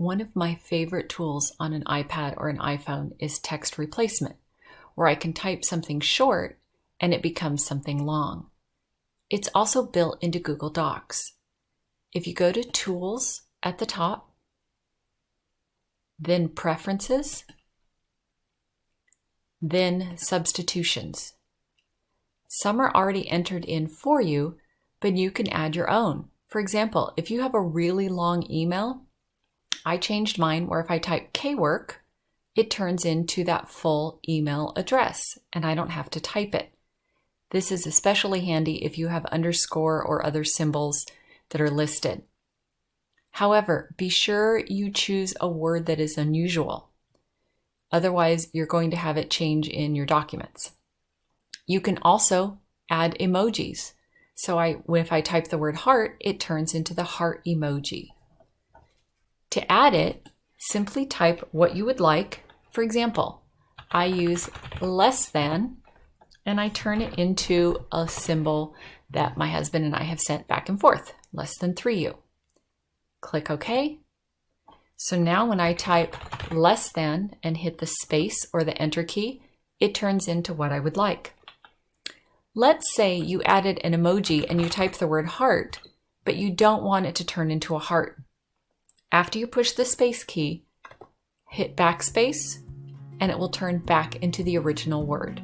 One of my favorite tools on an iPad or an iPhone is text replacement, where I can type something short and it becomes something long. It's also built into Google Docs. If you go to Tools at the top, then Preferences, then Substitutions. Some are already entered in for you, but you can add your own. For example, if you have a really long email, I changed mine where if I type K-work, it turns into that full email address and I don't have to type it. This is especially handy if you have underscore or other symbols that are listed. However, be sure you choose a word that is unusual. Otherwise, you're going to have it change in your documents. You can also add emojis. So I, if I type the word heart, it turns into the heart emoji. To add it, simply type what you would like. For example, I use less than and I turn it into a symbol that my husband and I have sent back and forth, less than 3u. Click OK. So now when I type less than and hit the space or the enter key, it turns into what I would like. Let's say you added an emoji and you type the word heart, but you don't want it to turn into a heart. After you push the space key, hit backspace, and it will turn back into the original word.